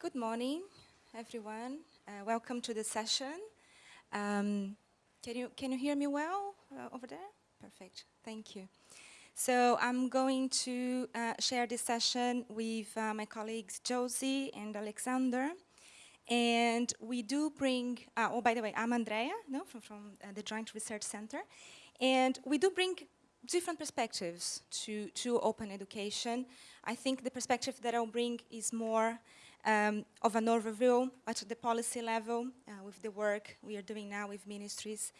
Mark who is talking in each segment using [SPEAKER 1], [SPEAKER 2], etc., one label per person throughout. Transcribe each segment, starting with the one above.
[SPEAKER 1] Good morning, everyone. Uh, welcome to the session. Um, can you can you hear me well uh, over there? Perfect. Thank you. So I'm going to uh, share this session with uh, my colleagues Josie and Alexander. And we do bring, uh, oh, by the way, I'm Andrea, no, from, from uh, the Joint Research Center. And we do bring different perspectives to, to open education. I think the perspective that I'll bring is more um, of an overview at the policy level uh, with the work we are doing now with ministries.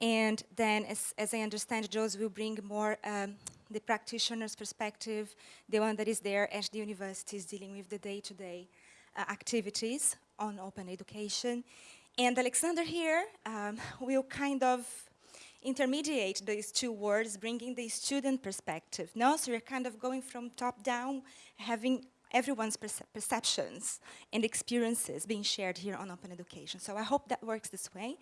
[SPEAKER 1] And then, as, as I understand, Josie will bring more um, the practitioner's perspective, the one that is there at the universities dealing with the day-to-day -day, uh, activities on open education. And Alexander here um, will kind of intermediate these two words, bringing the student perspective. No, so you're kind of going from top down, having everyone's perce perceptions and experiences being shared here on open education. So I hope that works this way.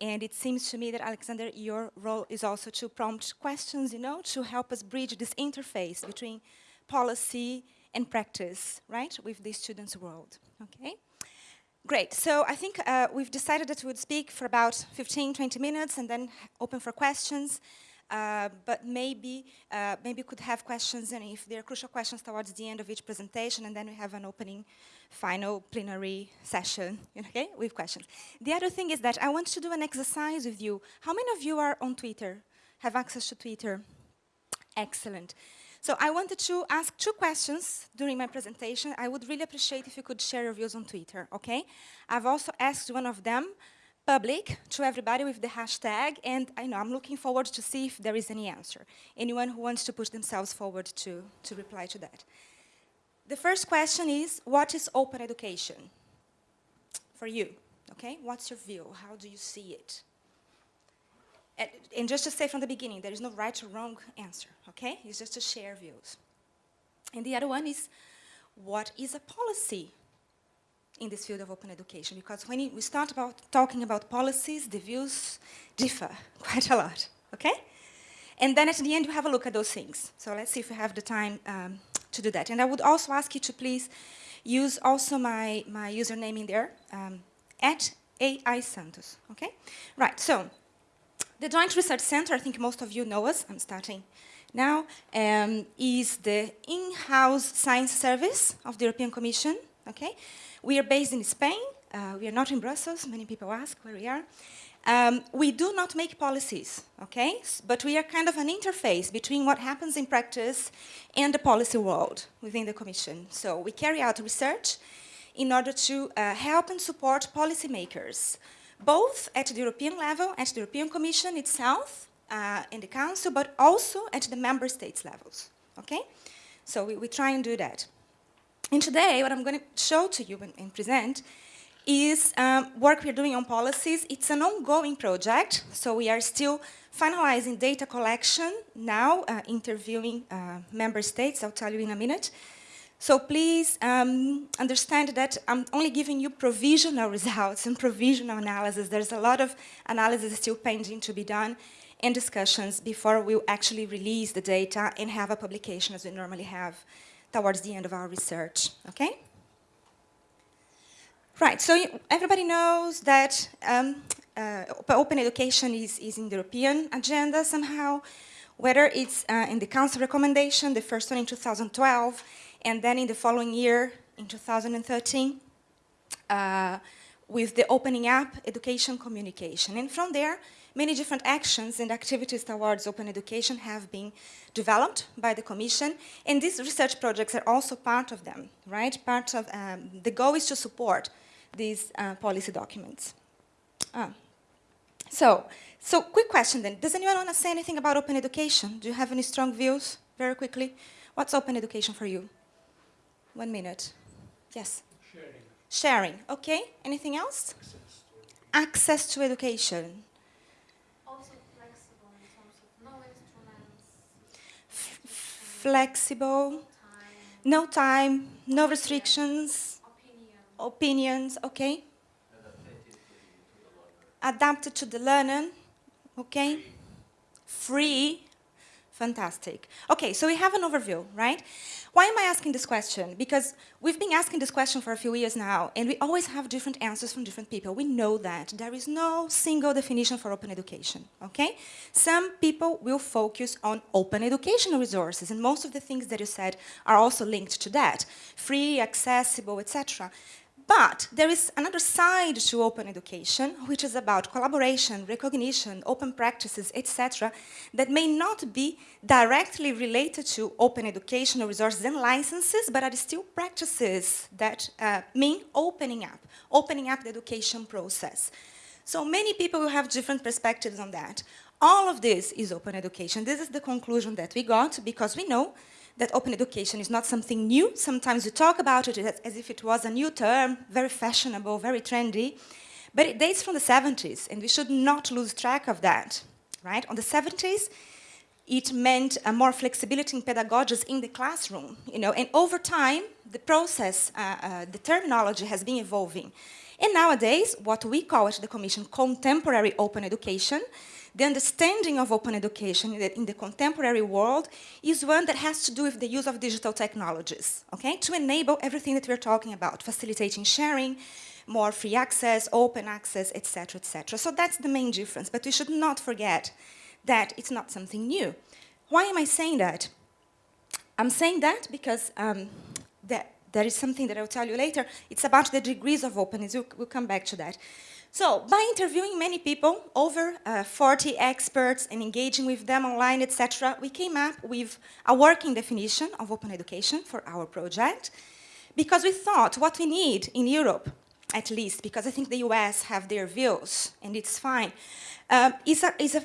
[SPEAKER 1] And it seems to me that, Alexander, your role is also to prompt questions, you know, to help us bridge this interface between policy and practice, right, with the students' world, okay? Great, so I think uh, we've decided that we would speak for about 15, 20 minutes and then open for questions. Uh, but maybe uh, maybe could have questions and if there are crucial questions towards the end of each presentation and then we have an opening final plenary session okay with questions. The other thing is that i want to do an exercise with you. How many of you are on twitter? Have access to twitter? Excellent. So i wanted to ask two questions during my presentation. I would really appreciate if you could share your views on twitter okay? I've also asked one of them public to everybody with the hashtag, and I know I'm looking forward to see if there is any answer. Anyone who wants to push themselves forward to, to reply to that. The first question is, what is open education for you? Okay, what's your view? How do you see it? And, and just to say from the beginning, there is no right or wrong answer, okay? It's just to share views. And the other one is, what is a policy in this field of open education because when we start about talking about policies, the views differ quite a lot, okay? And then at the end, you have a look at those things. So let's see if we have the time um, to do that. And I would also ask you to please use also my, my username in there, um, at AI Santos, okay? Right, so the Joint Research Center, I think most of you know us, I'm starting now, um, is the in-house science service of the European Commission, okay? We are based in Spain. Uh, we are not in Brussels. Many people ask where we are. Um, we do not make policies, okay? But we are kind of an interface between what happens in practice and the policy world within the Commission. So we carry out research in order to uh, help and support policymakers, both at the European level, at the European Commission itself, uh, in the Council, but also at the member states levels, okay? So we, we try and do that. And today, what I'm going to show to you and, and present is um, work we're doing on policies. It's an ongoing project, so we are still finalizing data collection now, uh, interviewing uh, member states. I'll tell you in a minute. So please um, understand that I'm only giving you provisional results and provisional analysis. There's a lot of analysis still pending to be done and discussions before we actually release the data and have a publication as we normally have towards the end of our research, okay? Right, so everybody knows that um, uh, open education is, is in the European agenda somehow, whether it's uh, in the Council recommendation, the first one in 2012, and then in the following year, in 2013, uh, with the opening up education communication. And from there, Many different actions and activities towards open education have been developed by the Commission, and these research projects are also part of them, right? Part of, um, the goal is to support these uh, policy documents. Ah. So, so quick question then. Does anyone want to say anything about open education? Do you have any strong views, very quickly? What's open education for you? One minute. Yes?
[SPEAKER 2] Sharing.
[SPEAKER 1] Sharing, okay. Anything else?
[SPEAKER 2] Access to,
[SPEAKER 1] Access to education. Flexible, no time, no restrictions, opinions, okay? Adapted to the learner, okay? Free, Fantastic. Okay, so we have an overview, right? Why am I asking this question? Because we've been asking this question for a few years now, and we always have different answers from different people. We know that there is no single definition for open education, okay? Some people will focus on open educational resources, and most of the things that you said are also linked to that. Free, accessible, etc. But there is another side to open education, which is about collaboration, recognition, open practices, etc., that may not be directly related to open educational resources and licenses, but are still practices that uh, mean opening up, opening up the education process. So many people will have different perspectives on that. All of this is open education. This is the conclusion that we got because we know that open education is not something new. Sometimes we talk about it as if it was a new term, very fashionable, very trendy. But it dates from the 70s, and we should not lose track of that, right? On the 70s, it meant a more flexibility in pedagogies in the classroom, you know, and over time, the process, uh, uh, the terminology has been evolving. And nowadays, what we call at the Commission contemporary open education the understanding of open education in the, contemporary world is one that has to do with the use of digital technologies, okay, to enable everything that we're talking about, facilitating sharing, more free access, open access, etc., etc. So that's the main difference, but we should not forget that it's not something new. Why am I saying that? I'm saying that because um, that, there is something that I'll tell you later. It's about the degrees of openness. We'll, we'll come back to that. So by interviewing many people, over uh, 40 experts and engaging with them online, etc., we came up with a working definition of open education for our project because we thought what we need in Europe, at least, because I think the US have their views and it's fine, um, is, a, is a,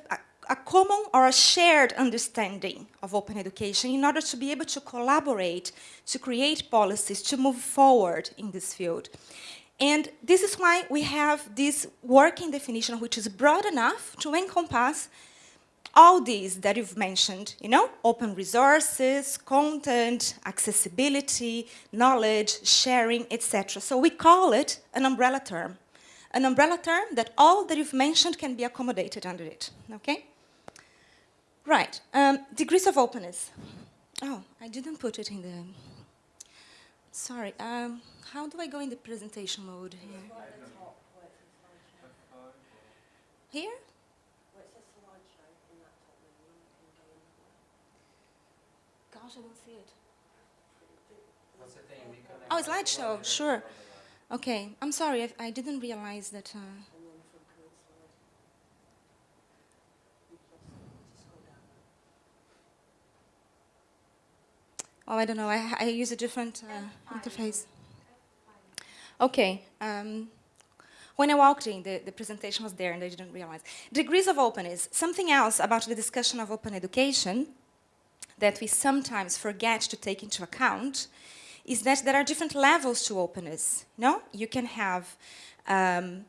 [SPEAKER 1] a common or a shared understanding of open education in order to be able to collaborate, to create policies, to move forward in this field. And this is why we have this working definition which is broad enough to encompass all these that you've mentioned, you know, open resources, content, accessibility, knowledge, sharing, etc. So we call it an umbrella term. An umbrella term that all that you've mentioned can be accommodated under it, okay? Right, um, degrees of openness. Oh, I didn't put it in the, sorry. Um, how do I go in the presentation mode here? Here? Gosh, I don't see it. Oh, slideshow, sure. Okay, I'm sorry, I, I didn't realize that. Uh, oh, I don't know, I, I use a different uh, interface. Okay. Um, when I walked in, the, the presentation was there and I didn't realize. Degrees of openness. Something else about the discussion of open education that we sometimes forget to take into account is that there are different levels to openness. No, you can have. Um,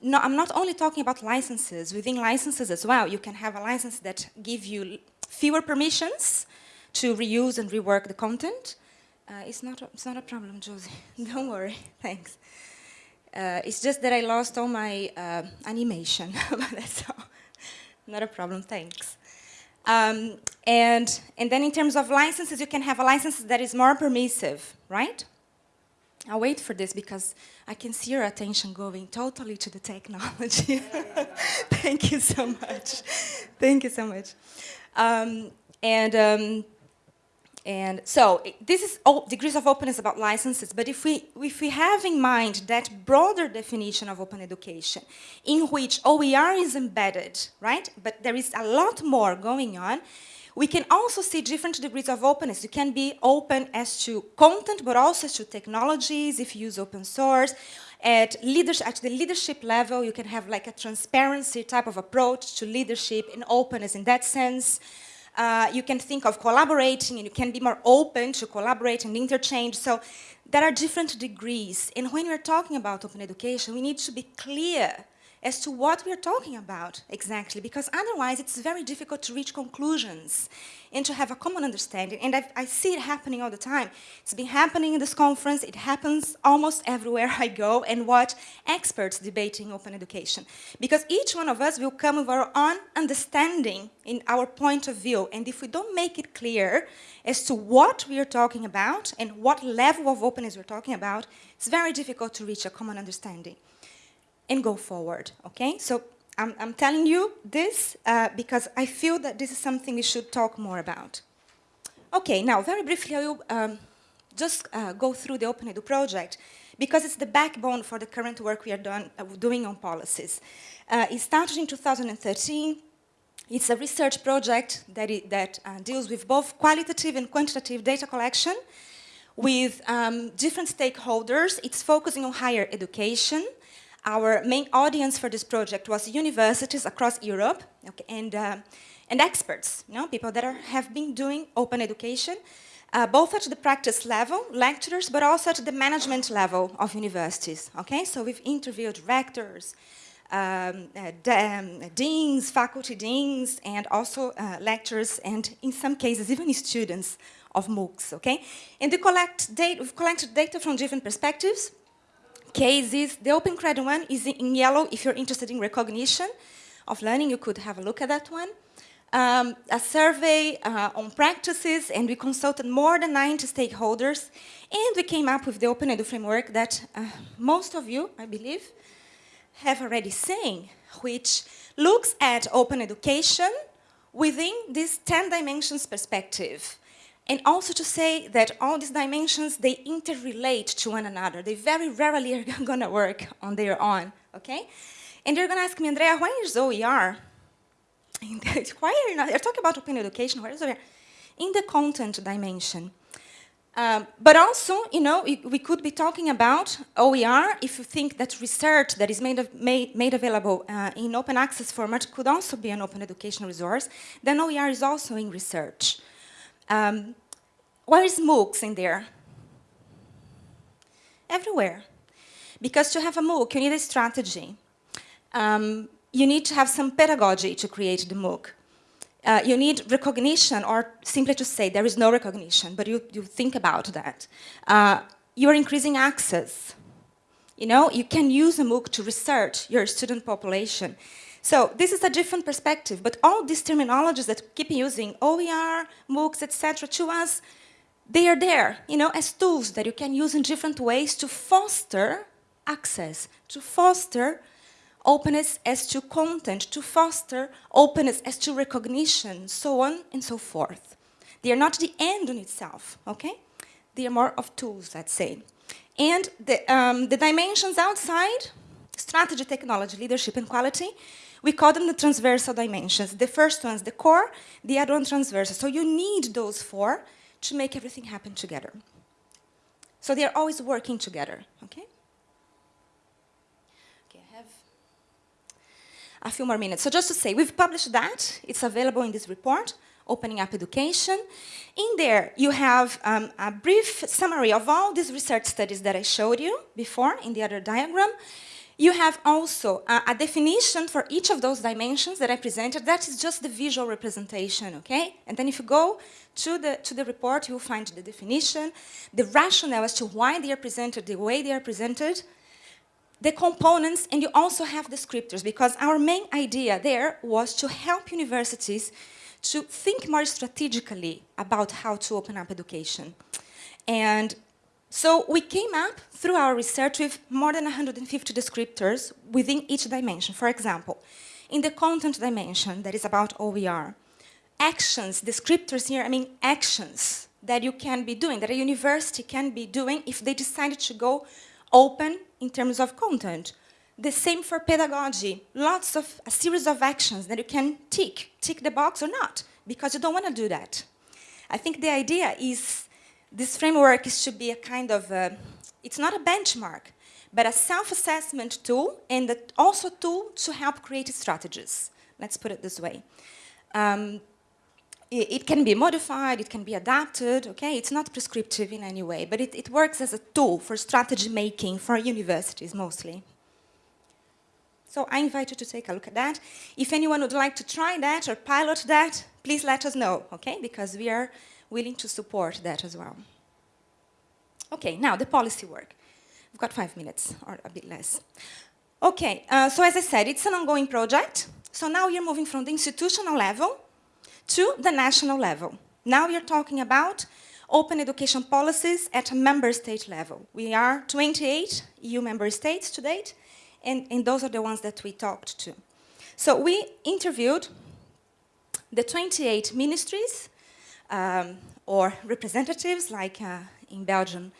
[SPEAKER 1] no, I'm not only talking about licenses. Within licenses as well, you can have a license that give you fewer permissions to reuse and rework the content. Uh, it's, not a, it's not a problem, Josie. Don't worry. Thanks. Uh, it's just that I lost all my uh, animation, but that's all. Not a problem, thanks. Um, and, and then in terms of licenses, you can have a license that is more permissive, right? I'll wait for this because I can see your attention going totally to the technology. Thank you so much. Thank you so much. Um, and um, and so this is oh, degrees of openness about licenses, but if we, if we have in mind that broader definition of open education in which OER is embedded, right, but there is a lot more going on, we can also see different degrees of openness. You can be open as to content, but also to technologies, if you use open source. At, leadership, at the leadership level, you can have like a transparency type of approach to leadership and openness in that sense. Uh, you can think of collaborating and you can be more open to collaborate and interchange. So there are different degrees. And when we're talking about open education, we need to be clear as to what we're talking about exactly, because otherwise it's very difficult to reach conclusions and to have a common understanding. And I've, i see it happening all the time. It's been happening in this conference, it happens almost everywhere I go and watch experts debating open education. Because each one of us will come with our own understanding in our point of view. And if we don't make it clear as to what we are talking about and what level of openness we're talking about, it's very difficult to reach a common understanding and go forward, okay? So I'm, I'm telling you this uh, because I feel that this is something we should talk more about. Okay, now very briefly I will um, just uh, go through the Open Edu project because it's the backbone for the current work we are done, uh, doing on policies. Uh, it started in 2013. It's a research project that, it, that uh, deals with both qualitative and quantitative data collection with um, different stakeholders. It's focusing on higher education, our main audience for this project was universities across Europe okay, and, uh, and experts, you know, people that are, have been doing open education, uh, both at the practice level, lecturers, but also at the management level of universities. Okay, so we've interviewed rectors, um, uh, um, deans, faculty deans, and also uh, lecturers, and in some cases even students of MOOCs. Okay, and we collect data, we've collected data from different perspectives, cases. The Open Credit one is in yellow. If you're interested in recognition of learning, you could have a look at that one. Um, a survey uh, on practices, and we consulted more than 90 stakeholders, and we came up with the Open Edu framework that uh, most of you, I believe, have already seen, which looks at open education within this 10 dimensions perspective. And also to say that all these dimensions, they interrelate to one another. They very rarely are going to work on their own, okay? And they're going to ask me, Andrea, why is OER? why are not, they're talking about open education, where is OER? In the content dimension. Um, but also, you know, we could be talking about OER if you think that research that is made, of, made, made available uh, in open access format could also be an open education resource, then OER is also in research. Um, where is MOOCs in there? Everywhere. Because to have a MOOC, you need a strategy. Um, you need to have some pedagogy to create the MOOC. Uh, you need recognition, or simply to say there is no recognition, but you, you think about that. Uh, you're increasing access. You know, you can use a MOOC to research your student population. So this is a different perspective, but all these terminologies that keep using OER, MOOCs, etc. to us, they are there, you know, as tools that you can use in different ways to foster access, to foster openness as to content, to foster openness as to recognition, so on and so forth. They are not the end in itself, okay? They are more of tools, let's say. And the, um, the dimensions outside, strategy, technology, leadership, and quality, we call them the transversal dimensions. The first one is the core, the other one transversal. So you need those four to make everything happen together. So they are always working together, okay? Okay, I have a few more minutes. So just to say, we've published that. It's available in this report, Opening Up Education. In there, you have um, a brief summary of all these research studies that I showed you before in the other diagram. You have also a, a, definition for each of those dimensions that I presented. That is just the visual representation, okay? And then if you go to the, to the report, you'll find the definition, the rationale as to why they are presented, the way they are presented, the components, and you also have descriptors, because our main idea there was to help universities to think more strategically about how to open up education. And so we came up through our research with more than 150 descriptors within each dimension. For example, in the content dimension that is about OER, actions, descriptors here, I mean actions that you can be doing, that a university can be doing if they decided to go open in terms of content. The same for pedagogy, lots of, a series of actions that you can tick, tick the box or not, because you don't want to do that. I think the idea is this framework should be a kind of, a, it's not a benchmark, but a self-assessment tool and also a tool to help create strategies. Let's put it this way. Um, it, it, can be modified, it can be adapted, okay? It's not prescriptive in any way, but it, it works as a tool for strategy making for universities mostly. So So I invite you to take a look at that. If anyone would like to try that or pilot that, please let us know, okay? Because we are willing to support that as well. Okay, now the policy work. We've got five minutes or a bit less. Okay, uh, so as I said, it's an ongoing project. So now we're moving from the institutional level to the national level. Now are talking about open education policies at a member state level. We are 28 EU member states to date, and, and those are the ones that we talked to. So we interviewed the 28 ministries um, or representatives, like uh, in Belgium,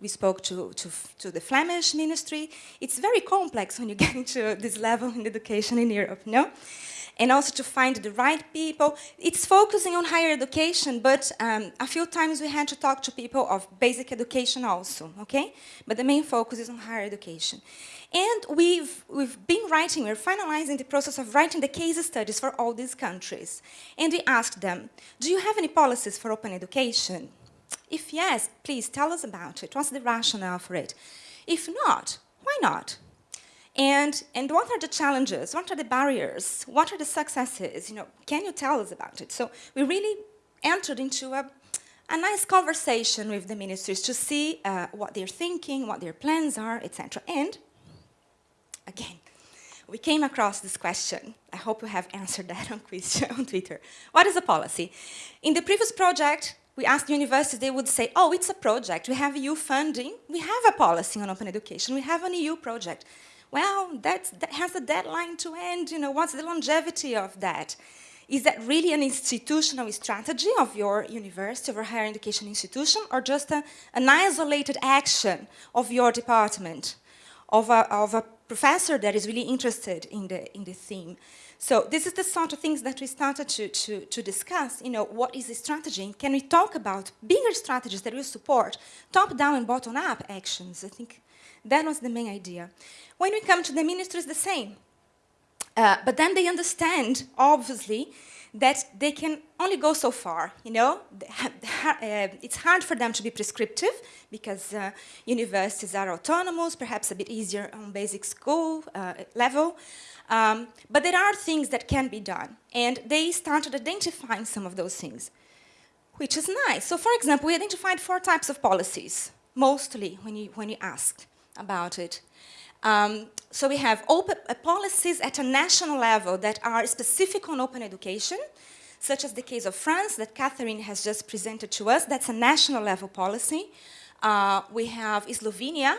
[SPEAKER 1] we spoke to, to, to, the Flemish ministry. It's very complex when you get into this level in education in Europe, no? And also to find the right people. It's focusing on higher education, but um, a few times we had to talk to people of basic education also, okay? But the main focus is on higher education. And we've, we've been writing, we're finalizing the process of writing the case studies for all these countries. And we asked them, do you have any policies for open education? If yes, please tell us about it. What's the rationale for it? If not, why not? And, and what are the challenges? What are the barriers? What are the successes? You know, can you tell us about it? So we really entered into a, a nice conversation with the ministries to see uh, what they're thinking, what their plans are, etc. And again, we came across this question. I hope you have answered that on, quiz, on Twitter. What is a policy? In the previous project, we asked universities, they would say, oh, it's a project. We have EU funding. We have a policy on open education. We have an EU project well, that has a deadline to end, you know, what's the longevity of that? Is that really an institutional strategy of your university, of your higher education institution, or just a, an isolated action of your department, of a, of a professor that is really interested in the, in the theme? So this is the sort of things that we started to, to, to discuss, you know, what is the strategy? Can we talk about bigger strategies that will support top-down and bottom-up actions? I think that was the main idea. When we come to the ministers, the same. Uh, but then they understand, obviously, that they can only go so far, you know? Uh, it's hard for them to be prescriptive because uh, universities are autonomous, perhaps a bit easier on basic school uh, level. Um, but there are things that can be done. And they started identifying some of those things, which is nice. So for example, we identified four types of policies, mostly when you, when you asked about it. Um, so we have open, uh, policies at a national level that are specific on open education, such as the case of France that Catherine has just presented to us. That's a national level policy. Uh, we have Slovenia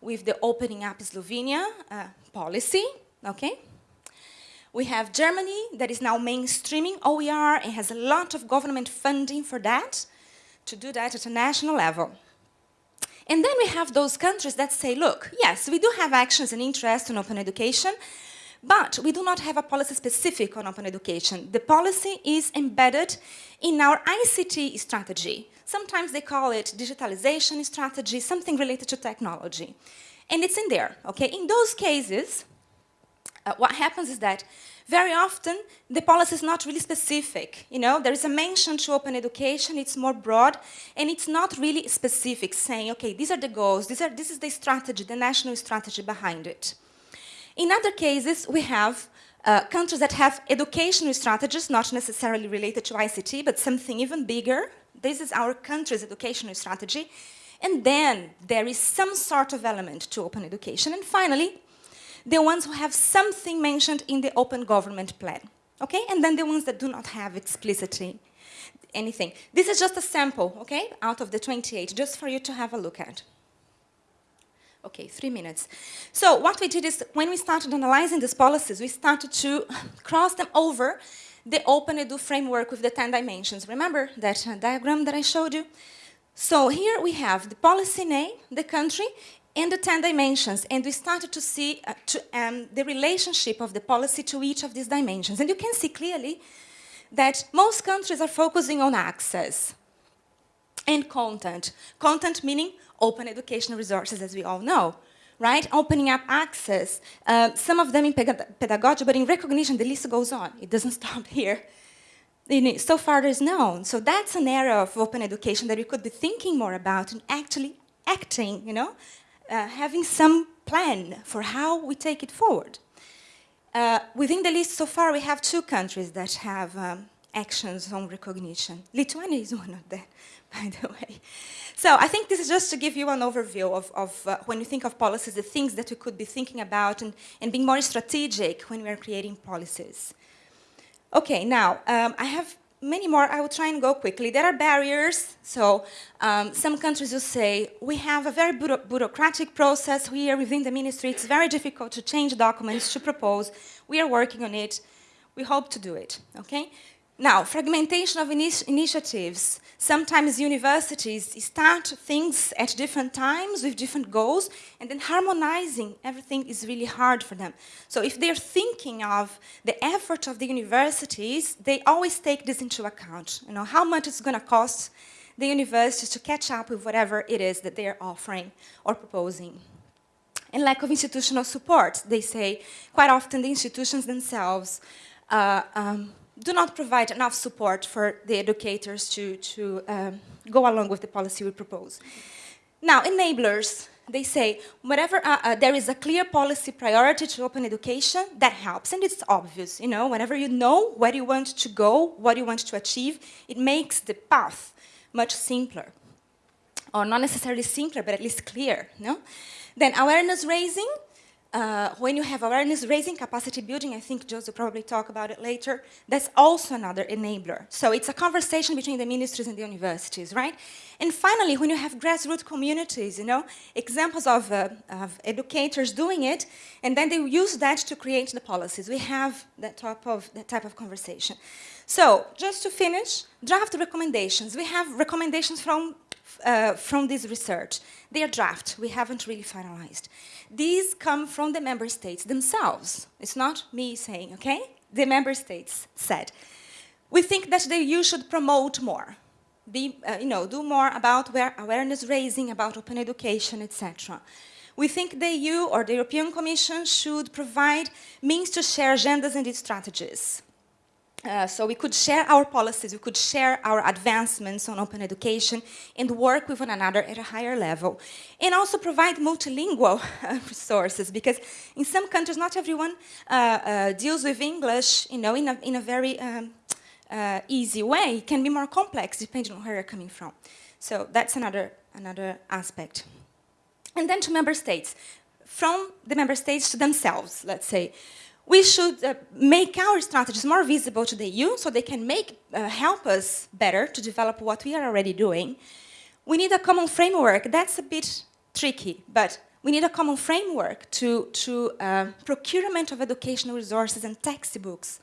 [SPEAKER 1] with the opening up Slovenia uh, policy, okay? We have Germany that is now mainstreaming OER and has a lot of government funding for that, to do that at a national level. And then we have those countries that say, look, yes, we do have actions and interests in open education, but we do not have a policy specific on open education. The policy is embedded in our ICT strategy. Sometimes they call it digitalization strategy, something related to technology. And it's in there, okay? In those cases, uh, what happens is that very often the policy is not really specific. You know, there is a mention to open education, it's more broad, and it's not really specific, saying, okay, these are the goals, these are, this is the strategy, the national strategy behind it. In other cases, we have uh, countries that have educational strategies, not necessarily related to ICT, but something even bigger. This is our country's educational strategy. And then there is some sort of element to open education. And finally, the ones who have something mentioned in the open government plan, okay? And then the ones that do not have explicitly anything. This is just a sample, okay, out of the 28, just for you to have a look at. Okay, three minutes. So what we did is, when we started analyzing these policies, we started to cross them over the Open Edu framework with the 10 dimensions. Remember that uh, diagram that I showed you? So here we have the policy name, the country, and the 10 dimensions, and we started to see uh, to, um, the relationship of the policy to each of these dimensions. And you can see clearly that most countries are focusing on access and content. Content meaning open educational resources, as we all know, right? Opening up access, uh, some of them in pedagogy, but in recognition, the list goes on. It doesn't stop here. So far there's known. So that's an area of open education that we could be thinking more about and actually acting, you know, uh, having some plan for how we take it forward. Uh, within the list so far, we have two countries that have um, actions on recognition. Lithuania is one of them, by the way. So I think this is just to give you an overview of, of uh, when you think of policies, the things that we could be thinking about and, and being more strategic when we are creating policies. Okay, now, um, I have many more. I will try and go quickly. There are barriers. So um, some countries will say, we have a very bureaucratic process here within the ministry. It's very difficult to change documents, to propose. We are working on it. We hope to do it, okay? Now, fragmentation of initiatives. Sometimes universities start things at different times with different goals, and then harmonizing everything is really hard for them. So if they're thinking of the effort of the universities, they always take this into account. You know, how much it's going to cost the universities to catch up with whatever it is that they're offering or proposing. And lack of institutional support. They say quite often the institutions themselves uh, um, do not provide enough support for the educators to, to um, go along with the policy we propose. Now, enablers, they say, whenever uh, uh, there is a clear policy priority to open education, that helps, and it's obvious, you know, whenever you know where you want to go, what you want to achieve, it makes the path much simpler. Or not necessarily simpler, but at least clear, no? Then awareness raising, uh, when you have awareness raising, capacity building, I think Joseph will probably talk about it later, that's also another enabler. So it's a conversation between the ministries and the universities, right? And finally, when you have grassroots communities, you know, examples of, uh, of educators doing it, and then they use that to create the policies. We have that type of, that type of conversation. So just to finish, draft recommendations. We have recommendations from, uh, from this research. They are draft. We haven't really finalized. These come from the member states themselves. It's not me saying, okay? The member states said. We think that the EU should promote more, be, uh, you know, do more about awareness raising, about open education, etc. We think the EU or the European Commission should provide means to share agendas and strategies. Uh, so we could share our policies, we could share our advancements on open education and work with one another at a higher level. And also provide multilingual uh, resources because in some countries not everyone uh, uh deals with English you know, in, a, in a very um, easy way. It can be more complex depending on where you're coming from. So that's another, another aspect. And then to member states. From the member states to themselves, let's say we should uh, make our strategies more visible to the EU so they can make, uh, help us better to develop what we are already doing. We need a common framework. That's a bit tricky, but we need a common framework to, to uh, procurement of educational resources and textbooks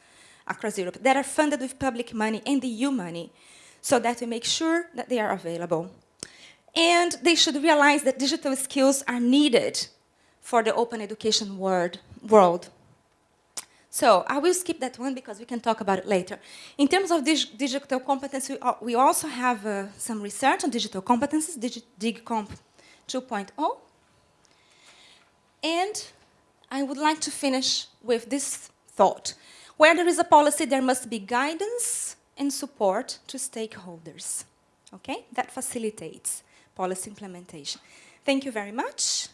[SPEAKER 1] across Europe that are funded with public money and the EU money so that we make sure that they are available. And they should realize that digital skills are needed for the open education world. So I will skip that one because we can talk about it later. In terms of dig digital competence, we, we also have uh, some research on digital competences, Digi DigComp 2.0. And I would like to finish with this thought. Where there is a policy, there must be guidance and support to stakeholders. Okay? That facilitates policy implementation. Thank you very much.